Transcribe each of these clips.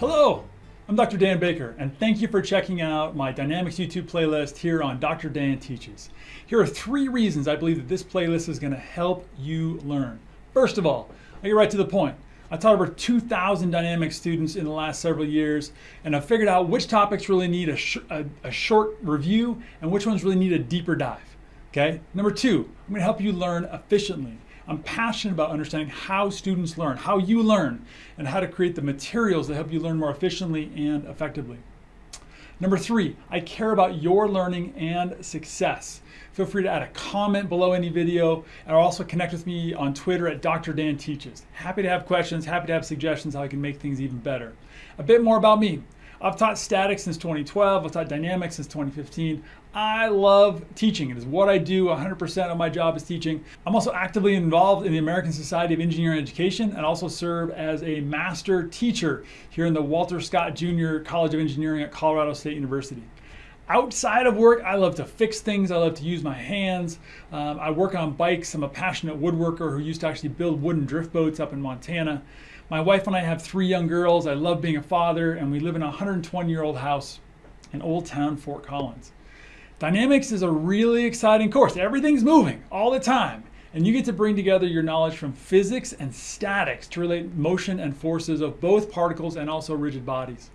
Hello, I'm Dr. Dan Baker, and thank you for checking out my Dynamics YouTube playlist here on Dr. Dan Teaches. Here are three reasons I believe that this playlist is going to help you learn. First of all, I get right to the point. I taught over 2,000 Dynamics students in the last several years, and I figured out which topics really need a, sh a, a short review and which ones really need a deeper dive. Okay. Number two, I'm going to help you learn efficiently. I'm passionate about understanding how students learn, how you learn, and how to create the materials that help you learn more efficiently and effectively. Number three, I care about your learning and success. Feel free to add a comment below any video and also connect with me on Twitter at Dr. Dan Teaches. Happy to have questions, happy to have suggestions how I can make things even better. A bit more about me. I've taught statics since 2012. I've taught dynamics since 2015. I love teaching. It is what I do. 100% of my job is teaching. I'm also actively involved in the American Society of Engineering Education and also serve as a master teacher here in the Walter Scott Jr. College of Engineering at Colorado State University. Outside of work, I love to fix things. I love to use my hands. Um, I work on bikes. I'm a passionate woodworker who used to actually build wooden drift boats up in Montana. My wife and I have three young girls. I love being a father, and we live in a 120 year old house in Old Town, Fort Collins. Dynamics is a really exciting course. Everything's moving all the time, and you get to bring together your knowledge from physics and statics to relate motion and forces of both particles and also rigid bodies.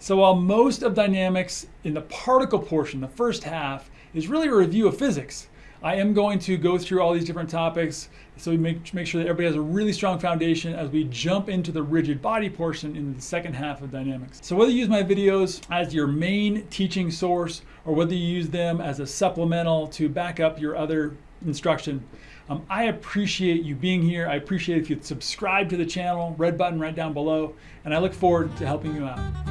So while most of dynamics in the particle portion, the first half, is really a review of physics, I am going to go through all these different topics so we make, make sure that everybody has a really strong foundation as we jump into the rigid body portion in the second half of dynamics. So whether you use my videos as your main teaching source or whether you use them as a supplemental to back up your other instruction, um, I appreciate you being here. I appreciate if you subscribe to the channel, red button right down below, and I look forward to helping you out.